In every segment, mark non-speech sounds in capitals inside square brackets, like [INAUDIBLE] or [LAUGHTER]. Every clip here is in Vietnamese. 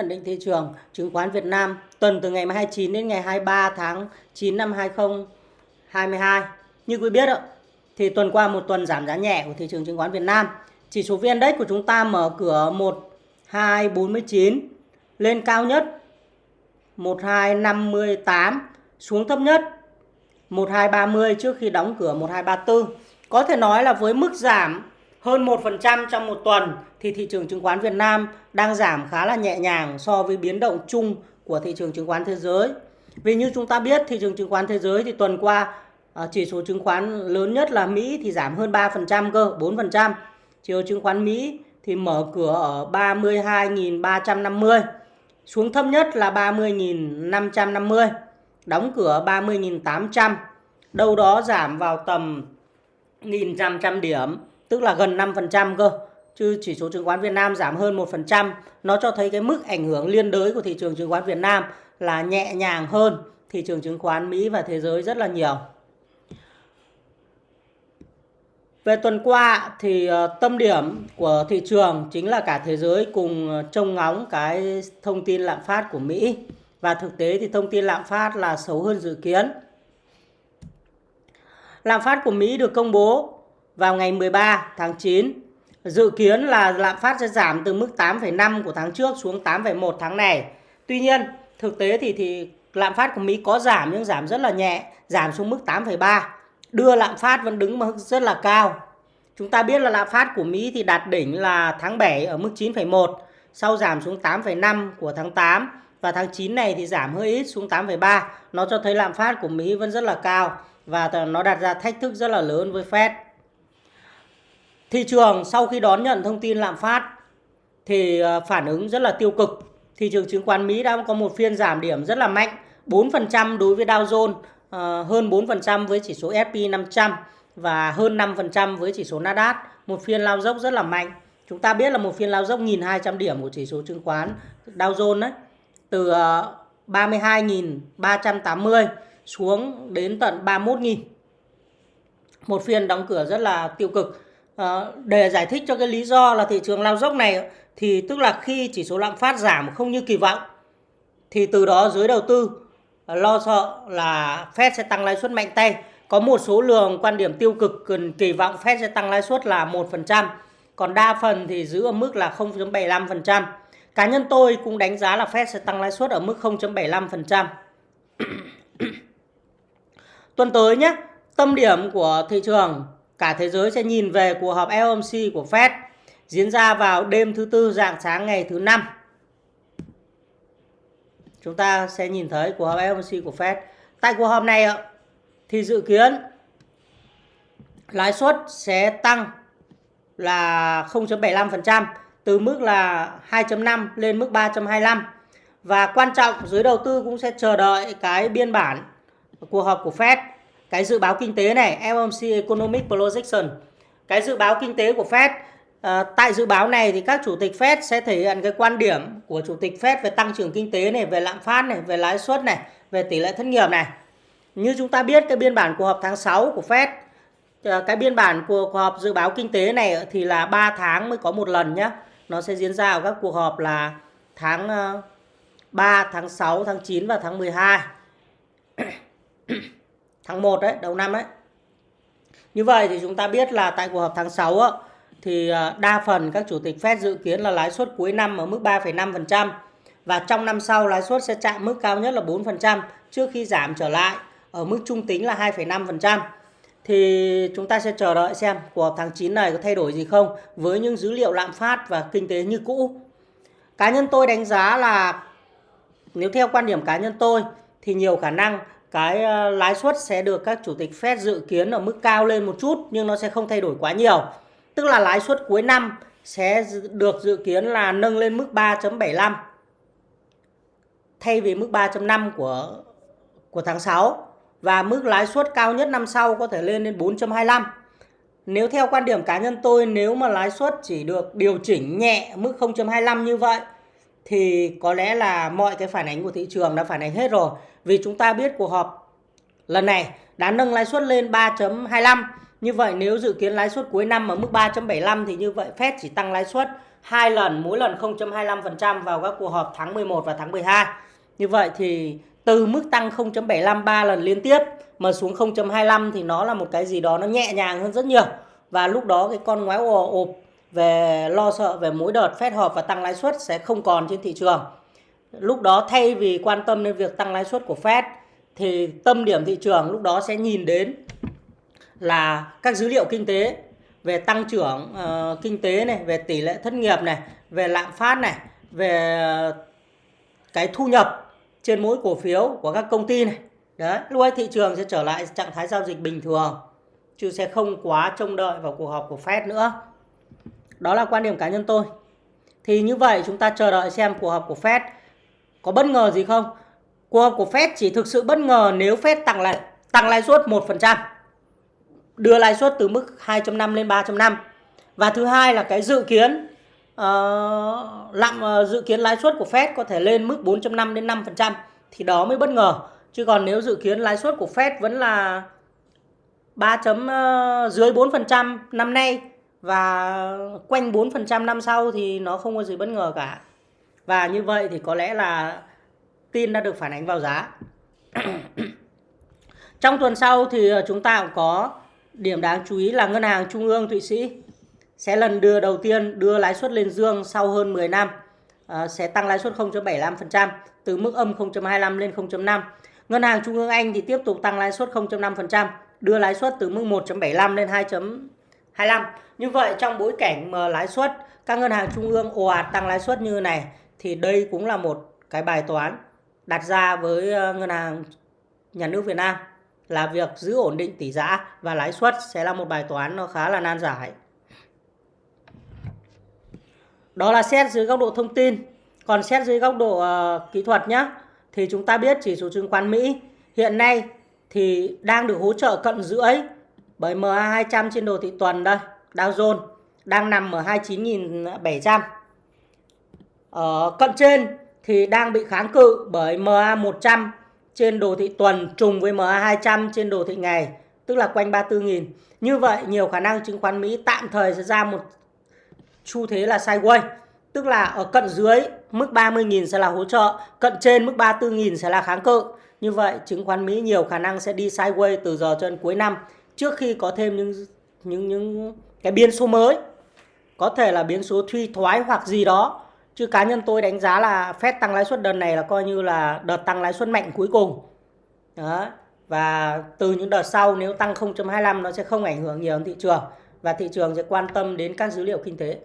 Nhận định thị trường chứng khoán Việt Nam tuần từ ngày 29 đến ngày 23 tháng 9 năm 2022. Như quý biết ạ, thì tuần qua một tuần giảm giá nhẹ của thị trường chứng khoán Việt Nam. Chỉ số VN Index của chúng ta mở cửa 1249 lên cao nhất 1258 xuống thấp nhất 1230 trước khi đóng cửa 1234. Có thể nói là với mức giảm hơn 1% trong một tuần thì thị trường chứng khoán Việt Nam đang giảm khá là nhẹ nhàng so với biến động chung của thị trường chứng khoán thế giới. Vì như chúng ta biết thị trường chứng khoán thế giới thì tuần qua à, chỉ số chứng khoán lớn nhất là Mỹ thì giảm hơn 3% cơ, 4%. Chỉ số chứng khoán Mỹ thì mở cửa ở 32.350, xuống thấp nhất là 30.550, đóng cửa 30.800, đâu đó giảm vào tầm 1.500 điểm tức là gần 5% cơ. Chứ chỉ số chứng khoán Việt Nam giảm hơn 1%, nó cho thấy cái mức ảnh hưởng liên đới của thị trường chứng khoán Việt Nam là nhẹ nhàng hơn thị trường chứng khoán Mỹ và thế giới rất là nhiều. Về tuần qua thì ờ, tâm điểm của thị trường chính là cả thế giới cùng trông ngóng cái thông tin lạm phát của Mỹ. Và thực tế thì thông tin lạm phát là xấu hơn dự kiến. Lạm phát của Mỹ được công bố vào ngày 13 tháng 9. Dự kiến là lạm phát sẽ giảm từ mức 8,5 của tháng trước xuống 8,1 tháng này. Tuy nhiên, thực tế thì thì lạm phát của Mỹ có giảm nhưng giảm rất là nhẹ, giảm xuống mức 8,3. Đưa lạm phát vẫn đứng mức rất là cao. Chúng ta biết là lạm phát của Mỹ thì đạt đỉnh là tháng 7 ở mức 9,1, sau giảm xuống 8,5 của tháng 8 và tháng 9 này thì giảm hơi ít xuống 8,3. Nó cho thấy lạm phát của Mỹ vẫn rất là cao và nó đặt ra thách thức rất là lớn với Fed. Thị trường sau khi đón nhận thông tin lạm phát thì ờ, phản ứng rất là tiêu cực. Thị trường chứng khoán Mỹ đã có một phiên giảm điểm rất là mạnh, 4% đối với Dow Jones, ờ, hơn 4% với chỉ số S&P 500 và hơn 5% với chỉ số Nasdaq. Một phiên lao dốc rất là mạnh. Chúng ta biết là một phiên lao dốc 1.200 điểm của chỉ số chứng khoán Dow Jones đấy, từ ờ, 32.380 xuống đến tận 31.000. Một phiên đóng cửa rất là tiêu cực Ờ, để giải thích cho cái lý do là thị trường lao dốc này thì tức là khi chỉ số lạm phát giảm không như kỳ vọng thì từ đó giới đầu tư ờ, lo sợ là Fed sẽ tăng lãi suất mạnh tay. Có một số lượng quan điểm tiêu cực cần kỳ vọng Fed sẽ tăng lãi suất là 1%, còn đa phần thì giữ ở mức là 0.75%. Cá nhân tôi cũng đánh giá là Fed sẽ tăng lãi suất ở mức 0.75%. [COUGHS] Tuần tới nhé, tâm điểm của thị trường cả thế giới sẽ nhìn về cuộc họp FOMC của Fed diễn ra vào đêm thứ tư dạng sáng ngày thứ năm. Chúng ta sẽ nhìn thấy cuộc họp FOMC của Fed. Tại cuộc họp này thì dự kiến lãi suất sẽ tăng là 0.75% từ mức là 2.5 lên mức 3.25 và quan trọng, giới đầu tư cũng sẽ chờ đợi cái biên bản cuộc họp của Fed cái dự báo kinh tế này FOMC Economic Projection. Cái dự báo kinh tế của Fed à, tại dự báo này thì các chủ tịch Fed sẽ thể hiện cái quan điểm của chủ tịch Fed về tăng trưởng kinh tế này về lạm phát này về lãi suất này về tỷ lệ thất nghiệp này. Như chúng ta biết cái biên bản cuộc họp tháng 6 của Fed à, cái biên bản của cuộc họp dự báo kinh tế này thì là 3 tháng mới có một lần nhé nó sẽ diễn ra ở các cuộc họp là tháng ờ, 3, tháng 6, tháng 9 và tháng 12 tháng 1 đấy, đầu năm đấy. Như vậy thì chúng ta biết là tại cuộc họp tháng 6 á, thì à, đa phần các chủ tịch Fed dự kiến là lãi suất cuối năm ở mức 3,5% và trong năm sau lãi suất sẽ chạm mức cao nhất là 4% trước khi giảm trở lại ở mức trung tính là 2,5%. Thì chúng ta sẽ chờ đợi xem cuộc họp tháng 9 này có thay đổi gì không với những dữ liệu lạm phát và kinh tế như cũ. Cá nhân tôi đánh giá là nếu theo quan điểm cá nhân tôi thì nhiều khả năng cái ờ, lãi suất sẽ được các chủ tịch Fed dự kiến ở mức cao lên một chút, nhưng nó sẽ không thay đổi quá nhiều. Tức là lãi suất cuối năm sẽ được dự kiến là nâng lên mức 3.75 thay vì mức 3.5 của của tháng 6 và mức lãi suất cao nhất năm sau có thể lên đến 4.25. Nếu theo quan điểm cá nhân tôi, nếu mà lãi suất chỉ được điều chỉnh nhẹ mức 0.25 như vậy thì có lẽ là mọi cái phản ánh của thị trường đã phản ánh hết rồi. Vì chúng ta biết cuộc họp lần này đã nâng lãi suất lên 3.25. Như vậy nếu dự kiến lãi suất cuối năm ở mức 3.75 thì như vậy Fed chỉ tăng lãi suất hai lần, mỗi lần 0.25% vào các cuộc họp tháng 11 và tháng 12. Như vậy thì từ mức tăng 0.75 3 lần liên tiếp mà xuống 0.25 thì nó là một cái gì đó nó nhẹ nhàng hơn rất nhiều. Và lúc đó cái con ngoái ồ ộp về lo sợ về mỗi đợt phép họp và tăng lãi suất sẽ không còn trên thị trường. Lúc đó thay vì quan tâm đến việc tăng lãi suất của Fed thì tâm điểm thị trường lúc đó sẽ nhìn đến là các dữ liệu kinh tế về tăng trưởng uh, kinh tế này, về tỷ lệ thất nghiệp này, về lạm phát này, về cái thu nhập trên mỗi cổ phiếu của các công ty này. Đấy, lúc ấy thị trường sẽ trở lại trạng thái giao dịch bình thường chứ sẽ không quá trông đợi vào cuộc họp của Fed nữa. Đó là quan điểm cá nhân tôi. Thì như vậy chúng ta chờ đợi xem cuộc họp của Fed có bất ngờ gì không? Cuộc họp của Fed chỉ thực sự bất ngờ nếu Fed tăng lại tăng lãi suất 1%. Đưa lãi suất từ mức 2.5 lên 3.5. Và thứ hai là cái dự kiến uh, lạm uh, dự kiến lãi suất của Fed có thể lên mức 4.5 đến 5% thì đó mới bất ngờ. Chứ còn nếu dự kiến lãi suất của Fed vẫn là 3 chấm uh, dưới 4% năm nay và quanh 4% năm sau thì nó không có gì bất ngờ cả. Và như vậy thì có lẽ là tin đã được phản ánh vào giá. [CLEARS THROAT] Trong tuần sau thì ờ, chúng ta cũng có điểm đáng chú ý là Ngân hàng Trung ương Thụy Sĩ sẽ lần đưa đầu tiên đưa lãi suất lên dương sau hơn 10 năm. À, sẽ tăng lãi suất 0.75% từ mức âm 0.25 lên 0.5. Ngân hàng Trung ương Anh thì tiếp tục tăng lãi suất 0.5%, đưa lãi suất từ mức 1.75 lên 25. Như vậy trong bối cảnh mà lãi suất các ngân hàng trung ương ồ ạt tăng lãi suất như này thì đây cũng là một cái bài toán đặt ra với ờ, ngân hàng nhà nước Việt Nam là việc giữ ổn định tỷ giá và lãi suất sẽ là một bài toán nó khá là nan giải. Đó là xét dưới góc độ thông tin. Còn xét dưới góc độ uh, kỹ thuật nhé, thì chúng ta biết chỉ số chứng khoán Mỹ hiện nay thì đang được hỗ trợ cận rưỡi bởi MA200 trên đồ thị tuần đây, Dow Jones đang nằm ở 29.700. Ở cận trên thì đang bị kháng cự bởi MA100 trên đồ thị tuần trùng với MA200 trên đồ thị ngày, tức là quanh 34.000. Như vậy nhiều khả năng chứng khoán Mỹ tạm thời sẽ ra một xu thế là sideways, tức là ở cận dưới mức 30.000 sẽ là hỗ trợ, cận trên mức 34.000 sẽ là kháng cự. Như vậy chứng khoán Mỹ nhiều khả năng sẽ đi sideways từ giờ cho đến cuối năm trước khi có thêm những những những cái biến số mới. Có thể là biến số suy thoái hoặc gì đó. Chứ cá nhân tôi đánh giá là Fed tăng lãi suất đợt này là coi như là đợt tăng lãi suất mạnh cuối cùng. Đó. Và từ những đợt sau nếu tăng 0.25 nó sẽ không ảnh hưởng nhiều đến thị trường và thị trường sẽ quan tâm đến các dữ liệu kinh tế.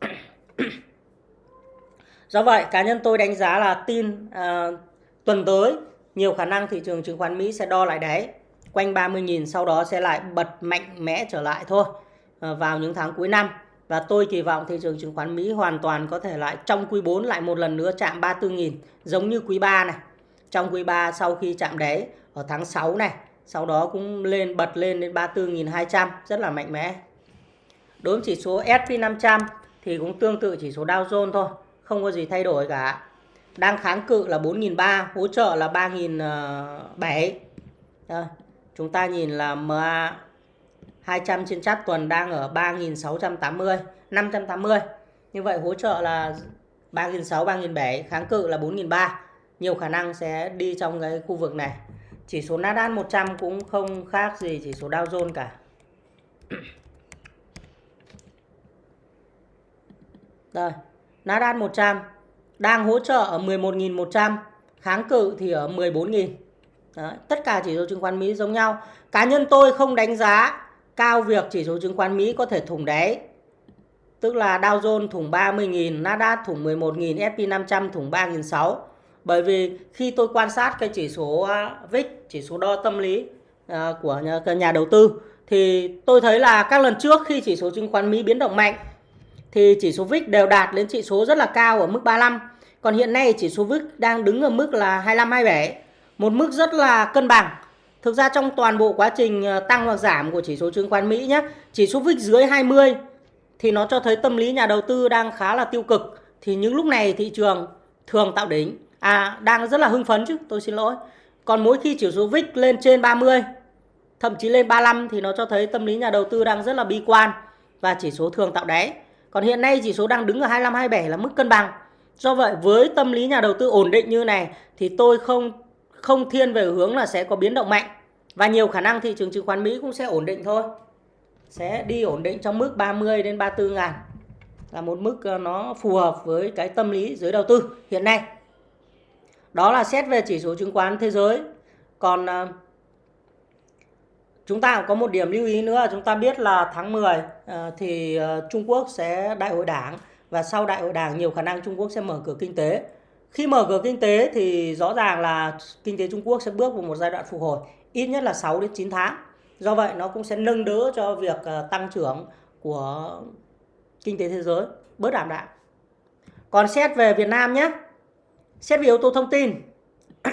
[COUGHS] Do vậy cá nhân tôi đánh giá là tin uh, tuần tới nhiều khả năng thị trường chứng khoán Mỹ sẽ đo lại đáy quanh 30.000 sau đó sẽ lại bật mạnh mẽ trở lại thôi ờ, vào những tháng cuối năm. Và tôi kỳ vọng thị trường chứng khoán Mỹ hoàn toàn có thể lại trong quý 4 lại một lần nữa chạm 34.000 giống như quý 3 này. Trong quý 3 sau khi chạm đáy ở tháng 6 này, sau đó cũng lên bật lên đến 34.200 rất là mạnh mẽ. Đối với chỉ số S&P 500 thì cũng tương tự chỉ số Dow Jones thôi, không có gì thay đổi cả. Đang kháng cự là 4.300, hỗ trợ là 3.700. Chúng ta nhìn là MA 200 trên chát tuần đang ở 3680 580. Như vậy hỗ trợ là 3.600, 3.700, kháng cự là 4.300. Nhiều khả năng sẽ đi trong cái khu vực này. Chỉ số Nasdaq 100 cũng không khác gì chỉ số Dow Jones cả. Đây, Nasdaq 100 đang hỗ trợ ở 11.100, kháng cự thì ở 14.000. Đấy, tất cả chỉ số chứng khoán Mỹ giống nhau. Cá nhân tôi không đánh giá cao việc chỉ số chứng khoán Mỹ có thể thủng đáy. Tức là Dow Jones thủng 30.000, Nasdaq thủng 11.000, S&P 500 thủng 3.600. Bởi vì khi tôi quan sát cái chỉ số à, VIX, chỉ số đo tâm lý à, của nhà, nhà đầu tư thì tôi thấy là các lần trước khi chỉ số chứng khoán Mỹ biến động mạnh thì chỉ số VIX đều đạt đến chỉ số rất là cao ở mức 35. Còn hiện nay chỉ số VIX đang đứng ở mức là 25 27, một mức rất là cân bằng. Thực ra trong toàn bộ quá trình ờ, tăng hoặc giảm của chỉ số chứng khoán Mỹ nhé, chỉ số VIX dưới 20 thì nó cho thấy tâm lý nhà đầu tư đang khá là tiêu cực. Thì những lúc này thị trường thường tạo đỉnh, à đang rất là hưng phấn chứ, tôi xin lỗi. Còn mỗi khi chỉ số VIX lên trên 30, thậm chí lên 35 thì nó cho thấy tâm lý nhà đầu tư đang rất là bi quan và chỉ số thường tạo đáy. Còn hiện nay chỉ số đang đứng ở 25 27 là mức cân bằng. Do vậy với tâm lý nhà đầu tư ổn định như này thì tôi không không thiên về hướng là sẽ có biến động mạnh và nhiều khả năng thị trường chứng khoán Mỹ cũng sẽ ổn định thôi. Sẽ đi ổn định trong mức 30 đến 34 ngàn là một mức ờ, nó phù hợp với cái tâm lý giới đầu tư hiện nay. Đó là xét về chỉ số chứng khoán thế giới. Còn ờ, chúng ta có một điểm lưu ý nữa chúng ta biết là tháng 10 ờ, thì Trung Quốc sẽ đại hội đảng và sau đại hội đảng nhiều khả năng Trung Quốc sẽ mở cửa kinh tế. Khi mở cửa kinh tế thì rõ ràng là kinh tế Trung Quốc sẽ bước vào một giai đoạn phục hồi ít nhất là 6 đến 9 tháng. Do vậy nó cũng sẽ nâng đỡ cho việc ờ, tăng trưởng của kinh tế thế giới bớt đảm đạm. Còn xét về Việt Nam nhé. Xét về yếu tố thông tin. [COUGHS]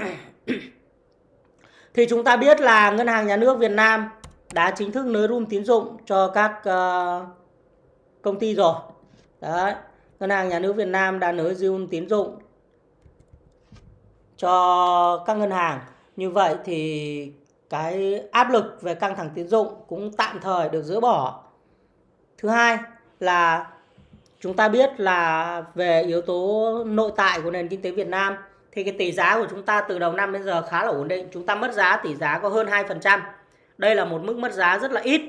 thì chúng ta biết là Ngân hàng Nhà nước Việt Nam đã chính thức nới room tín dụng cho các uh, công ty rồi. Đấy. Ngân hàng Nhà nước Việt Nam đã nới room tín dụng cho các ngân hàng. Như vậy thì cái áp lực về căng thẳng tín dụng cũng tạm thời được dỡ bỏ. Thứ hai là chúng ta biết là về yếu tố nội tại của nền kinh tế Việt Nam thì cái tỷ giá của chúng ta từ đầu năm đến giờ khá là ổn định. Chúng ta mất giá tỷ giá có hơn 2%. Đây là một mức mất giá rất là ít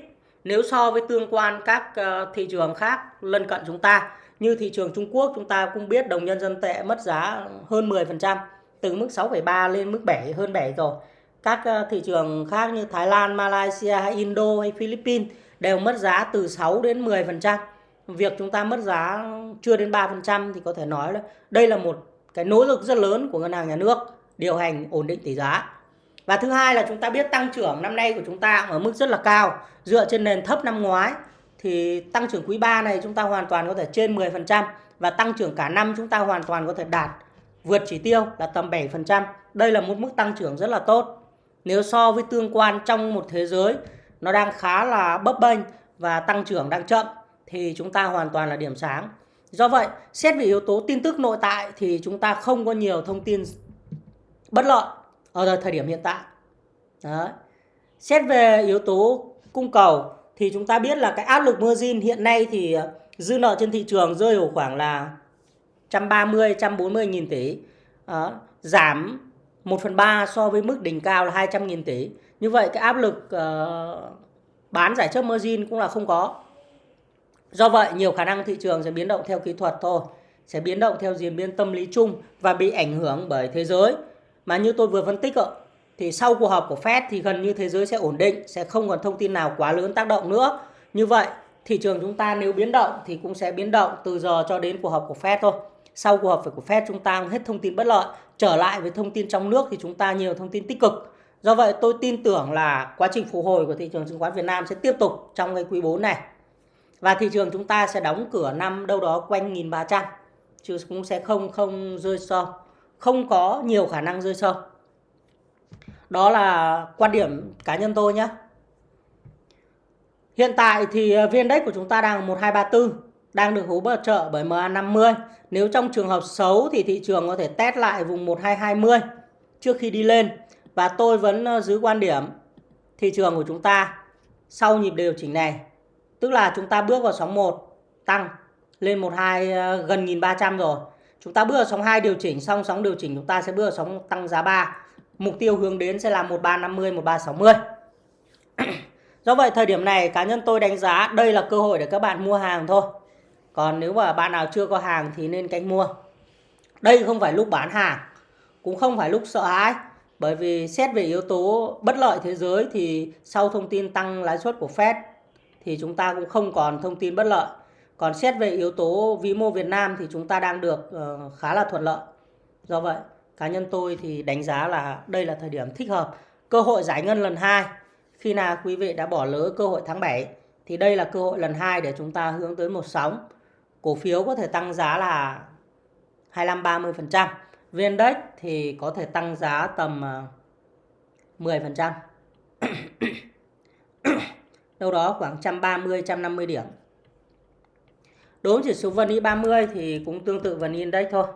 nếu so với tương quan các ờ, thị trường khác lân cận chúng ta. Như thị trường Trung Quốc chúng ta cũng biết đồng nhân dân tệ mất giá hơn 10%, từ mức 6,3 lên mức 7 hơn 7 rồi. Các ờ, thị trường khác như Thái Lan, Malaysia hay Indo hay Philippines đều mất giá từ 6 đến 10% việc chúng ta mất giá chưa đến 3% thì có thể nói là đây là một cái nỗ lực rất lớn của ngân hàng nhà nước điều hành ổn định tỷ giá. Và thứ hai là chúng ta biết tăng trưởng năm nay của chúng ta ở mức rất là cao dựa trên nền thấp năm ngoái thì tăng trưởng quý 3 này chúng ta hoàn toàn có thể trên 10% và tăng trưởng cả năm chúng ta hoàn toàn có thể đạt vượt chỉ tiêu là tầm 7%. Đây là một mức tăng trưởng rất là tốt. Nếu so với tương quan trong một thế giới nó đang khá là bấp bênh và tăng trưởng đang chậm thì chúng ta hoàn toàn là điểm sáng. Do vậy, xét về yếu tố tin tức nội tại thì chúng ta không có nhiều thông tin bất lợi ở thời điểm hiện tại. Đấy. Xét về yếu tố cung cầu thì chúng ta biết là cái áp lực margin hiện nay thì dư nợ trên thị trường rơi vào khoảng là 130 140 nghìn tỷ. Đó. Giảm 1 phần 3 so với mức đỉnh cao là 200 nghìn tỷ. Như vậy cái áp lực uh, bán giải chấp margin cũng là không có. Do vậy, nhiều khả năng thị trường sẽ biến động theo kỹ thuật thôi, sẽ biến động theo diễn biến tâm lý chung và bị ảnh hưởng bởi thế giới. Mà như tôi vừa phân tích ạ, thì sau cuộc họp của Fed thì gần như thế giới sẽ ổn định, sẽ không còn thông tin nào quá lớn tác động nữa. Như vậy, thị trường chúng ta nếu biến động thì cũng sẽ biến động từ giờ cho đến cuộc họp của Fed thôi. Sau cuộc họp của Fed chúng ta hết thông tin bất lợi, trở lại với thông tin trong nước thì chúng ta nhiều thông tin tích cực. Do vậy tôi tin tưởng là quá trình phục hồi của thị trường chứng khoán Việt Nam sẽ tiếp tục trong cái quý 4 này. Và thị trường chúng ta sẽ đóng cửa năm đâu đó quanh 1300 chứ cũng sẽ không không rơi sâu. Không có nhiều khả năng rơi sâu. Đó là quan điểm cá nhân tôi nhé. Hiện tại thì ờ, viên Index của chúng ta đang 1234 đang được hỗ trợ bởi MA50. Nếu trong trường hợp xấu thì thị trường có thể test lại vùng 1220 trước khi đi lên. Và tôi vẫn ờ, giữ quan điểm thị trường của chúng ta sau nhịp điều chỉnh này Tức là chúng ta bước vào sóng 1 tăng lên 12 ờ, gần 1300 rồi. Chúng ta bước vào sóng 2 điều chỉnh xong sóng điều chỉnh chúng ta sẽ bước vào sóng tăng giá 3. Mục tiêu hướng đến sẽ là 1350 1360. [CLEARS THROAT] Do vậy, thời điểm này cá nhân tôi đánh giá đây là cơ hội để các bạn mua hàng thôi. Còn nếu mà bạn nào chưa có hàng thì nên canh mua. Đây không phải lúc bán hàng, cũng không phải lúc sợ hãi. Bởi vì xét về yếu tố bất lợi thế giới thì sau thông tin tăng lãi suất của Fed thì chúng ta cũng không còn thông tin bất lợi. Còn xét về yếu tố vĩ mô Việt Nam thì chúng ta đang được ờ, khá là thuận lợi. Do vậy, cá nhân tôi thì đánh giá là đây là thời điểm thích hợp. Cơ hội giải ngân lần 2 khi nào quý vị đã bỏ lỡ cơ hội tháng 7 thì đây là cơ hội lần 2 để chúng ta hướng tới một sóng. Cổ phiếu có thể tăng giá là 25-30%. VN thì có thể tăng giá tầm ờ, 10%. [COUGHS] Đâu đó khoảng 130 150 điểm. Đối với chỉ số VN 30 thì cũng tương tự VN Index thôi.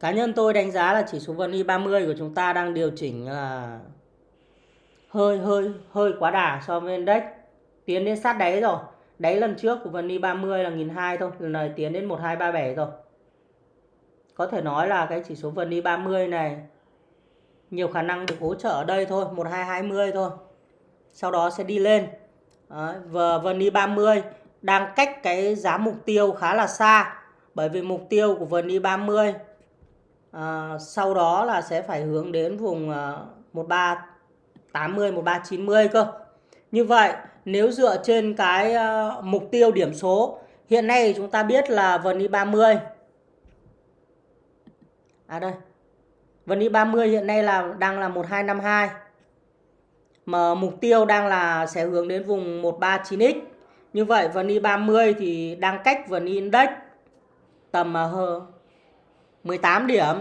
Cá nhân tôi đánh giá là chỉ số VN 30 của chúng ta đang điều chỉnh là hơi hơi hơi quá đà so với index. Tiến đến sát đáy rồi. Đáy lần trước của VN 30 là 1002 thôi. Lần này tiến đến 1237 rồi. Có thể nói là cái chỉ số VN 30 này nhiều khả năng được hỗ trợ ở đây thôi. 1220 thôi. Sau đó sẽ đi lên. Đấy, và VN 30 đang cách cái giá mục tiêu khá là xa. Bởi vì mục tiêu của VN 30 à, sau đó là sẽ phải hướng đến vùng à, 1380 1390 cơ. Như vậy nếu dựa trên cái uh, mục tiêu điểm số hiện nay chúng ta biết là VN 30 à đây. VN 30 hiện nay là đang là 1252 mà mục tiêu đang là sẽ hướng đến vùng 139x như vậy VN 30 thì đang cách VN Index tầm ờ, uh, 18 điểm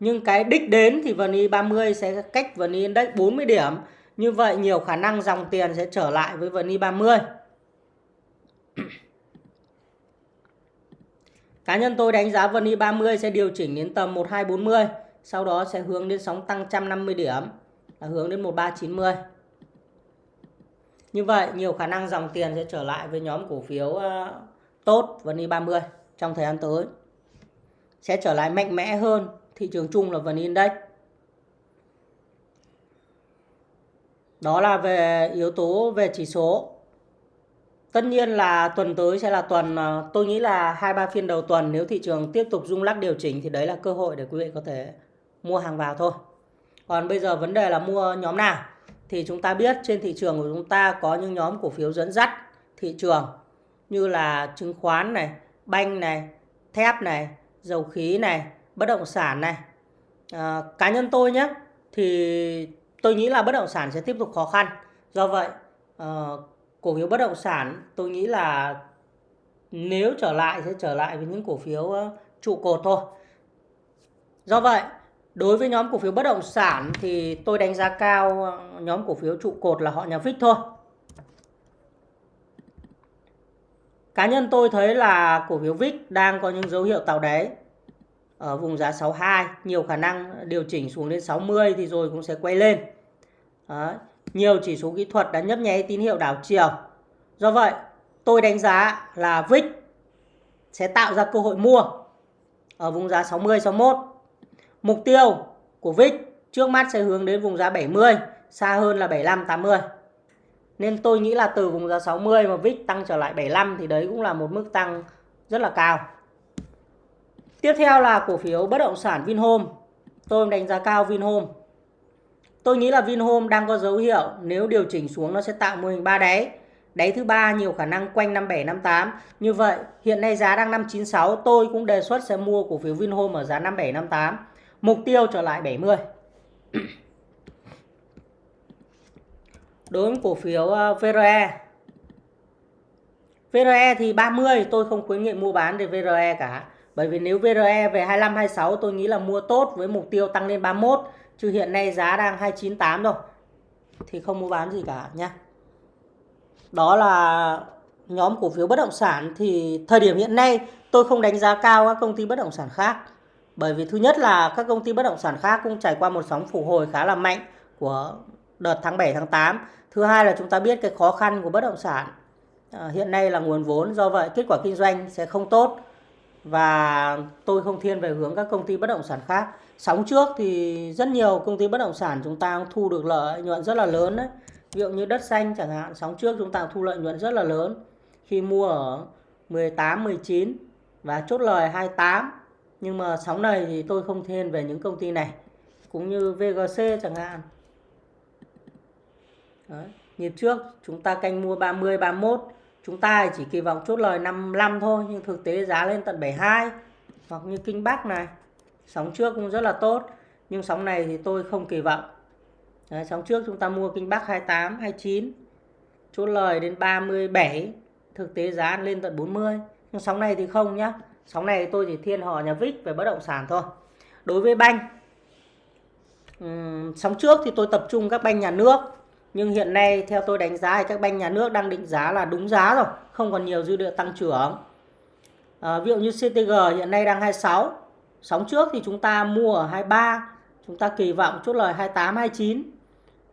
nhưng cái đích đến thì VN 30 sẽ cách VN Index 40 điểm. Như vậy nhiều khả năng dòng tiền sẽ trở lại với VN 30 [CLEARS THROAT] Cá nhân tôi đánh giá VN 30 sẽ điều chỉnh đến tầm 1240 sau đó sẽ hướng đến sóng tăng 150 điểm, là hướng đến 1390 như vậy, nhiều khả năng dòng tiền sẽ trở lại với nhóm cổ phiếu ờ, tốt VN 30 trong thời gian tới. Sẽ trở lại mạnh mẽ hơn thị trường chung là VN Index. Đó là về yếu tố về chỉ số. Tất nhiên là tuần tới sẽ là tuần à, tôi nghĩ là hai ba phiên đầu tuần nếu thị trường tiếp tục rung lắc điều chỉnh thì đấy là cơ hội để quý vị có thể mua hàng vào thôi. Còn bây giờ vấn đề là mua nhóm nào? Thì chúng ta biết trên thị trường của chúng ta có những nhóm cổ phiếu dẫn dắt thị trường như là chứng khoán này, banh này, thép này, dầu khí này, bất động sản này. À, cá nhân tôi nhé thì tôi nghĩ là bất động sản sẽ tiếp tục khó khăn. Do vậy à, cổ phiếu bất động sản tôi nghĩ là nếu trở lại sẽ trở lại với những cổ phiếu uh, trụ cột thôi. Do vậy Đối với nhóm cổ phiếu bất động sản thì tôi đánh giá cao ờ, nhóm cổ phiếu trụ cột là họ nhà phích thôi. Cá nhân tôi thấy là cổ phiếu VIX đang có những dấu hiệu tạo đáy ở vùng giá 62, nhiều khả năng điều chỉnh xuống đến 60 thì rồi cũng sẽ quay lên. Đó. Nhiều chỉ số kỹ thuật đã nhấp nháy tín hiệu đảo chiều. Do vậy, tôi đánh giá là VIX sẽ tạo ra cơ hội mua ở vùng giá 60 61 Mục tiêu của VIX trước mắt sẽ hướng đến vùng giá 70, xa hơn là 75 80. Nên tôi nghĩ là từ vùng giá 60 mà VIX tăng trở lại 75 thì đấy cũng là một mức tăng rất là cao. Tiếp theo là cổ phiếu bất động sản Vinhome. Tôi đánh giá cao Vinhome. Tôi nghĩ là Vinhome đang có dấu hiệu nếu điều chỉnh xuống nó sẽ tạo mô hình ba đáy. Đáy thứ ba nhiều khả năng quanh 57 58. Như vậy, hiện nay giá đang 596, tôi cũng đề xuất sẽ mua cổ phiếu Vinhome ở giá 57 58 mục tiêu trở lại 70 đối với cổ phiếu ờ, VRE VRE thì 30 tôi không khuyến nghị mua bán về VRE cả bởi vì nếu VRE về 25 26 tôi nghĩ là mua tốt với mục tiêu tăng lên 31 chứ hiện nay giá đang 298 rồi thì không mua bán gì cả nha đó là nhóm cổ phiếu bất động sản thì thời điểm hiện nay tôi không đánh giá cao các công ty bất động sản khác. Bởi vì thứ nhất là các công ty bất động sản khác cũng trải qua một sóng phục hồi khá là mạnh của đợt tháng 7 tháng 8. Thứ hai là chúng ta biết cái khó khăn của bất động sản. À, hiện nay là nguồn vốn do vậy kết quả kinh doanh sẽ không tốt và tôi không thiên về hướng các công ty bất động sản khác. Sóng trước thì rất nhiều công ty bất động sản chúng ta thu được lợi nhuận rất là lớn đấy. Ví dụ như đất xanh chẳng hạn, sóng trước chúng ta thu lợi nhuận rất là lớn khi mua ở 18, 19 và chốt lời 28 nhưng mà sóng này thì tôi không thiên về những công ty này cũng như VGC chẳng hạn Đấy. nhịp trước chúng ta canh mua 30 31 chúng ta chỉ kỳ vọng chốt lời 55 thôi nhưng thực tế giá lên tận 72 hoặc như Kinh Bắc này sóng trước cũng rất là tốt nhưng sóng này thì tôi không kỳ vọng. Đấy, sóng trước chúng ta mua Kinh Bắc 28 29 chốt lời đến 37 thực tế giá lên tận 40 nhưng sóng này thì không nhá sóng này tôi chỉ thiên họ nhà vích về bất động sản thôi. Đối với banh um, sóng trước thì tôi tập trung các banh nhà nước nhưng hiện nay theo tôi đánh giá thì các banh nhà nước đang định giá là đúng giá rồi không còn nhiều dư địa tăng trưởng à, ví dụ như CTG hiện nay đang 26 sóng trước thì chúng ta mua ở 23 chúng ta kỳ vọng chốt lời 28 29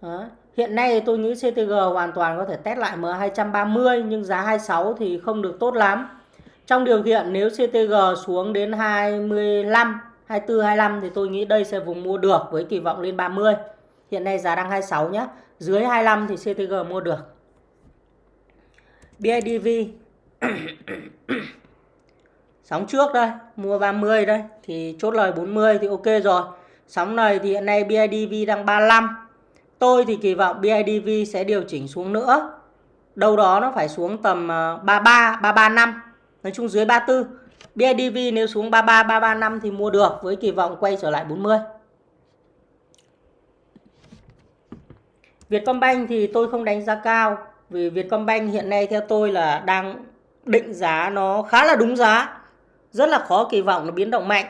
Đó. Hiện nay tôi nghĩ CTG hoàn toàn có thể test lại M230 nhưng giá 26 thì không được tốt lắm. Trong điều kiện nếu CTG xuống đến 25, 24, 25 thì tôi nghĩ đây sẽ vùng mua được với kỳ vọng lên 30. Hiện nay giá đang 26 nhé. Dưới 25 thì CTG mua được. BIDV [COUGHS] Sóng trước đây, mua 30 đây thì chốt lời 40 thì ok rồi. Sóng này thì hiện nay BIDV đang 35. Tôi thì kỳ vọng BIDV sẽ điều chỉnh xuống nữa. Đâu đó nó phải xuống tầm ờ, 33, 335. Nói chung dưới 34. BIDV nếu xuống 33, 335 thì mua được với kỳ vọng quay trở lại 40. Vietcombank thì tôi không đánh giá cao vì Vietcombank hiện nay theo tôi là đang định giá nó khá là đúng giá. Rất là khó kỳ vọng nó biến động mạnh.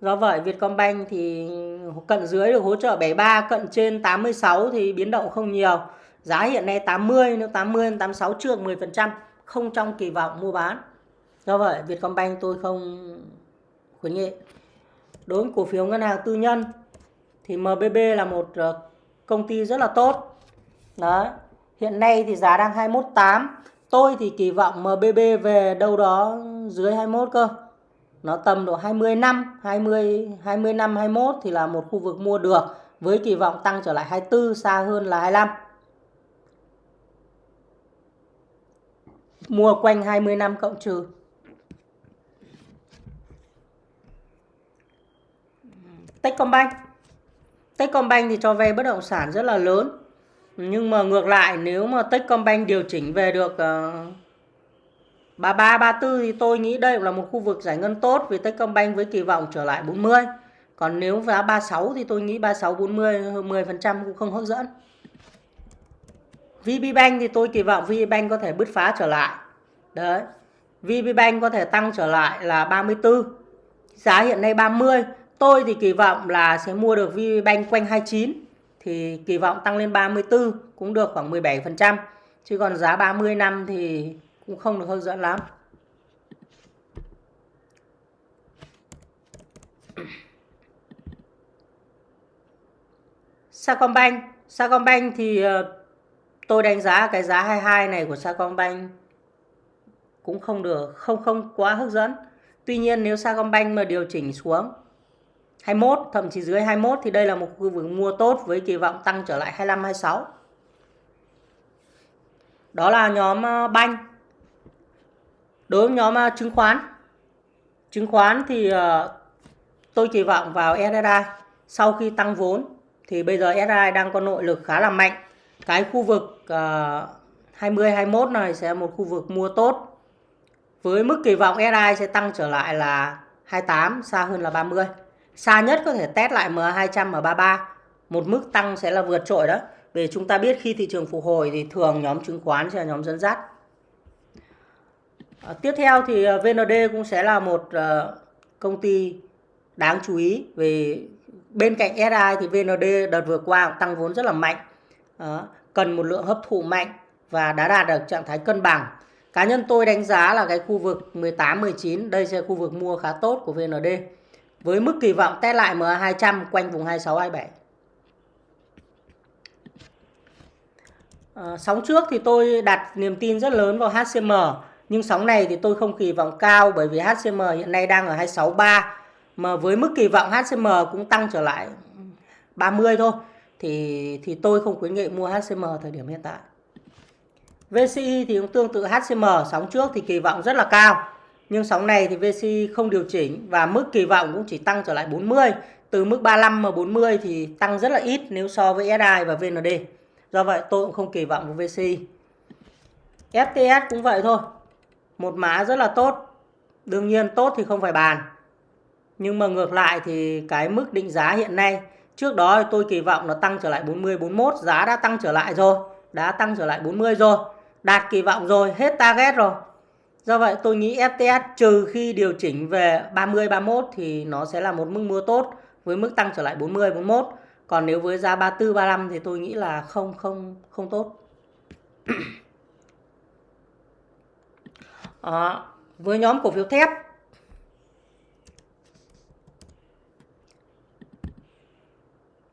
Do vậy Vietcombank thì cận dưới được hỗ trợ 73, cận trên 86 thì biến động không nhiều. Giá hiện nay 80, nếu 80 86 trượt 10%, không trong kỳ vọng mua bán. Do vậy Vietcombank tôi không khuyến nghị. Đối với cổ phiếu ngân hàng tư nhân thì MBB là một ờ, công ty rất là tốt. Đấy. Hiện nay thì giá đang 21.8 Tôi thì kỳ vọng MBB về đâu đó dưới 21 cơ. Nó tầm độ 20 năm, 20 20 năm 21 thì là một khu vực mua được với kỳ vọng tăng trở lại 24 xa hơn là 25. Mua quanh 20 năm cộng trừ. Techcombank. Techcombank thì cho vay bất động sản rất là lớn. Nhưng mà ngược lại nếu mà Techcombank điều chỉnh về được uh, 33 34 thì tôi nghĩ đây cũng là một khu vực giải ngân tốt vì Techcombank với kỳ vọng trở lại 40. Còn nếu giá 36 thì tôi nghĩ 36 40 10% cũng không hấp dẫn. VPBank thì tôi kỳ vọng VPBank có thể bứt phá trở lại. Đấy. VPBank có thể tăng trở lại là 34. Giá hiện nay 30. Tôi thì kỳ vọng là sẽ mua được VPBank quanh 29 thì kỳ vọng tăng lên 34 cũng được khoảng 17%. Chứ còn giá 30 năm thì cũng không được hấp dẫn lắm. [COUGHS] Sacombank, Sacombank thì ờ, tôi đánh giá cái giá 22 này của Sacombank cũng không được không không quá hấp dẫn. Tuy nhiên nếu Sacombank mà điều chỉnh xuống 21 thậm chí dưới 21 thì đây là một khu vực mua tốt với kỳ vọng tăng trở lại 25 26. Đó là nhóm ờ, banh. Đối với nhóm ờ, chứng khoán. Chứng khoán thì ờ, tôi kỳ vọng vào SSI sau khi tăng vốn thì bây giờ SSI đang có nội lực khá là mạnh. Cái khu vực 20 21 này sẽ một khu vực mua tốt. Với mức kỳ vọng SSI sẽ tăng trở lại là 28 xa hơn là 30. Xa nhất có thể test lại MA200 M33. Một mức tăng sẽ là vượt trội đó. Vì chúng ta biết khi thị trường phục hồi thì thường nhóm chứng khoán sẽ là nhóm dẫn dắt. À, tiếp theo thì ờ, VND cũng sẽ là một uh, công ty đáng chú ý vì bên cạnh SI thì VND đợt vừa qua cũng tăng vốn rất là mạnh. à, cần một lượng hấp thụ mạnh và đã đạt được trạng thái cân bằng. Cá nhân tôi đánh giá là cái khu vực 18 19 đây sẽ là khu vực mua khá tốt của VND với mức kỳ vọng test lại MA200 quanh vùng 26 27. À, sóng trước thì tôi đặt niềm tin rất lớn vào HCM nhưng sóng này thì tôi không kỳ vọng cao bởi vì HCM hiện nay đang ở 263 mà với mức kỳ vọng HCM cũng tăng trở lại 30 thôi thì thì tôi không khuyến nghị mua HCM thời điểm hiện tại. VCI thì cũng tương tự HCM sóng trước thì kỳ vọng rất là cao nhưng sóng này thì VC không điều chỉnh và mức kỳ vọng cũng chỉ tăng trở lại 40. Từ mức 35 mà 40 thì tăng rất là ít nếu so với SI và VND. Do vậy tôi cũng không kỳ vọng vào VC. FTS cũng vậy thôi. Một mã rất là tốt. Đương nhiên tốt thì không phải bàn. Nhưng mà ngược lại thì cái mức định giá hiện nay Trước đó tôi kỳ vọng nó tăng trở lại 40, 41 Giá đã tăng trở lại rồi Đã tăng trở lại 40 rồi Đạt kỳ vọng rồi, hết target rồi Do vậy tôi nghĩ FTS trừ khi điều chỉnh về 30 31 thì nó sẽ là một mức mua tốt với mức tăng trở lại 40 41. Còn nếu với giá 34 35 thì tôi nghĩ là không không không tốt. à, [CLEARS THROAT] với nhóm cổ phiếu thép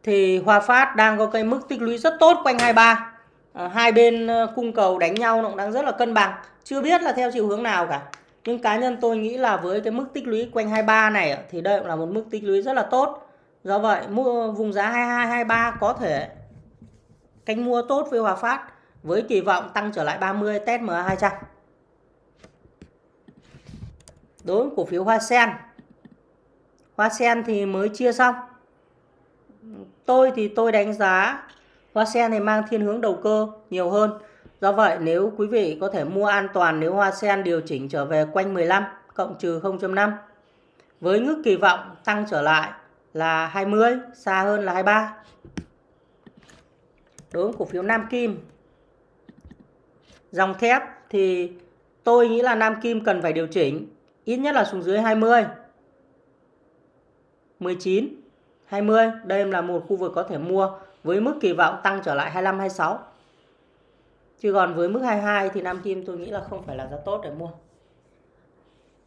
thì Hòa Phát đang có cái mức tích lũy rất tốt quanh 23. À, ờ, hai bên ờ, cung cầu đánh nhau nó cũng đang rất là cân bằng. Chưa biết là theo chiều hướng nào cả. Nhưng cá nhân tôi nghĩ là với cái mức tích lũy quanh 23 này thì đây cũng là một mức tích lũy rất là tốt. Do vậy, mua vùng giá 22 23 có thể canh mua tốt với Hòa Phát với kỳ vọng tăng trở lại 30 test MA 200. Đối với cổ phiếu Hoa Sen. Hoa Sen thì mới chia xong. Tôi thì tôi đánh giá Hoa Sen này mang thiên hướng đầu cơ nhiều hơn. Do vậy nếu quý vị có thể mua an toàn nếu Hoa Sen điều chỉnh trở về quanh 15 cộng trừ 0.5 với ngưỡng kỳ vọng tăng trở lại là 20, xa hơn là 23. Đối với cổ phiếu Nam Kim dòng thép thì tôi nghĩ là Nam Kim cần phải điều chỉnh ít nhất là xuống dưới 20 19 20 đây là một khu vực có thể mua với mức kỳ vọng tăng trở lại 25 26 chứ còn với mức 22 thì Nam Kim tôi nghĩ là không phải là giá tốt để mua.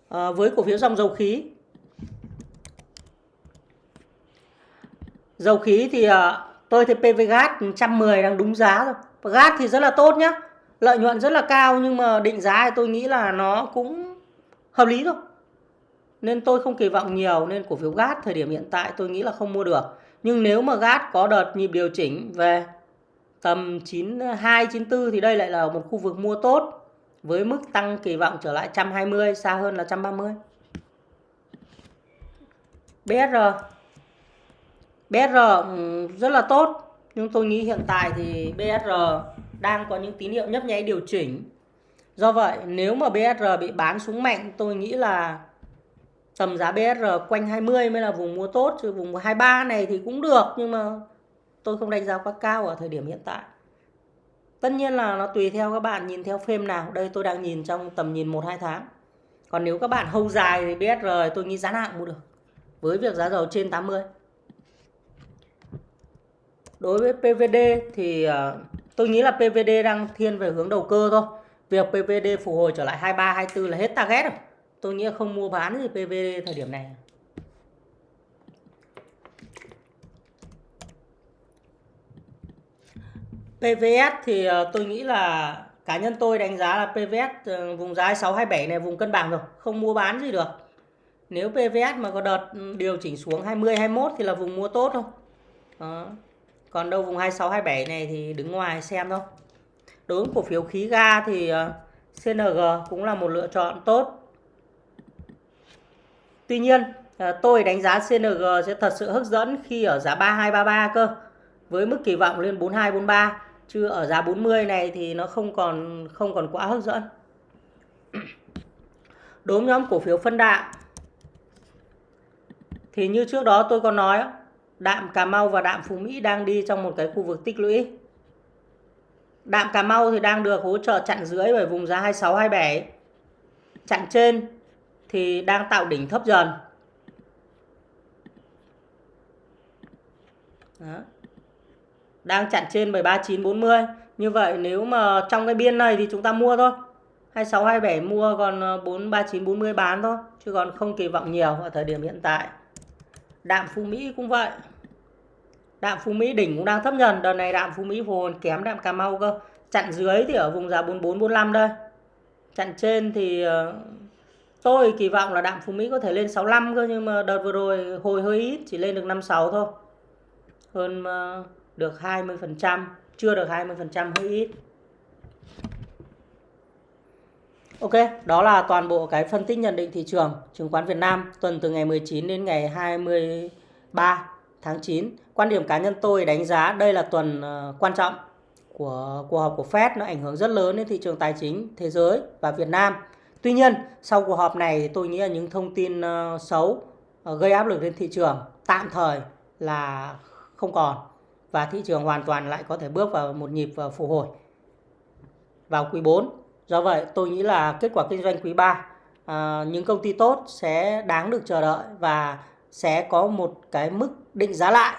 À, với cổ phiếu dòng dầu khí. Dầu khí thì à, tôi thấy PVGas 110 đang đúng giá rồi. Gas thì rất là tốt nhá. Lợi nhuận rất là cao nhưng mà định giá thì tôi nghĩ là nó cũng hợp lý thôi. Nên tôi không kỳ vọng nhiều nên cổ phiếu gas thời điểm hiện tại tôi nghĩ là không mua được. Nhưng nếu mà gas có đợt nhịp điều chỉnh về tầm 92 94 thì đây lại là một khu vực mua tốt với mức tăng kỳ vọng trở lại 120 xa hơn là 130 BSR BSR rất là tốt. Nhưng tôi nghĩ hiện tại thì BSR đang có những tín hiệu nhấp nháy điều chỉnh. Do vậy, nếu mà BSR bị bán xuống mạnh, tôi nghĩ là tầm giá BSR quanh 20 mới là vùng mua tốt, chứ vùng 23 này thì cũng được, nhưng mà tôi không đánh giá quá cao ở thời điểm hiện tại. Tất nhiên là nó tùy theo các bạn nhìn theo phim nào. Đây tôi đang nhìn trong tầm nhìn 1-2 tháng. Còn nếu các bạn hâu dài thì biết rồi. tôi nghĩ giá nào mua được. Với việc giá dầu trên 80 đối với PVD thì ờ, tôi nghĩ là PVD đang thiên về hướng đầu cơ thôi. Việc PVD phục hồi trở lại 23 24 là hết target rồi. Tôi nghĩ không mua bán gì PVD thời điểm này. PVS thì ờ, tôi nghĩ là cá nhân tôi đánh giá là PVS ờ, vùng giá 627 này vùng cân bằng rồi, không mua bán gì được. Nếu PVS mà có đợt ừ, điều chỉnh xuống 20 21 thì là vùng mua tốt thôi. Đó. Còn đâu vùng 26 27 này thì đứng ngoài xem thôi. Đối với cổ phiếu khí ga thì ờ, CNG cũng là một lựa chọn tốt. Tuy nhiên, tôi đánh giá CNG sẽ thật sự hấp dẫn khi ở giá 3233 cơ. Với mức kỳ vọng lên 4243 chứ ở giá 40 này thì nó không còn không còn quá hấp dẫn. Đối với nhóm cổ phiếu phân đạm, thì như trước đó tôi có nói, đạm Cà Mau và đạm Phú Mỹ đang đi trong một cái khu vực tích lũy. Đạm Cà Mau thì đang được hỗ trợ chặn dưới bởi vùng giá 26 27 chặn trên thì đang tạo đỉnh thấp dần. Đó đang chặn trên 13940 như vậy nếu mà trong cái biên này thì chúng ta mua thôi. 26 27 mua còn ờ, 43940 bán thôi, chứ còn không kỳ vọng nhiều ở thời điểm hiện tại. Đạm Phú Mỹ cũng vậy. Đạm Phú Mỹ đỉnh cũng đang thấp dần đợt này đạm Phú Mỹ hồi kém đạm Cà Mau cơ. Chặn dưới thì ở vùng giá 44 45 đây. Chặn trên thì ờ, tôi kỳ vọng là đạm Phú Mỹ có thể lên 65 cơ, nhưng mà đợt vừa rồi hồi hơi ít, chỉ lên được 56 thôi. Hơn ờ, được 20%, chưa được 20% hơi ít. Ok, đó là toàn bộ cái phân tích nhận định thị trường chứng khoán Việt Nam tuần từ ngày 19 đến ngày 23 tháng 9. Quan điểm cá nhân tôi đánh giá đây là tuần ờ, quan trọng của cuộc họp của Fed nó ảnh hưởng rất lớn đến thị trường tài chính thế giới và Việt Nam. Tuy nhiên, sau cuộc họp này tôi nghĩ là những thông tin ờ, xấu ờ, gây áp lực lên thị trường tạm thời là không còn và thị trường hoàn toàn lại có thể bước vào một nhịp ờ, phục hồi vào quý 4. Do vậy tôi nghĩ là kết quả kinh doanh quý 3 à, ờ, những công ty tốt sẽ đáng được chờ đợi và sẽ có một cái mức định giá lại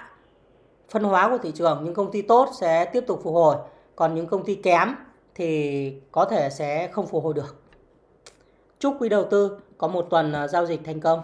phân hóa của thị trường. Những công ty tốt sẽ tiếp tục phục hồi, còn những công ty kém thì có thể sẽ không phục hồi được. Chúc quý đầu tư có một tuần ờ, giao dịch thành công.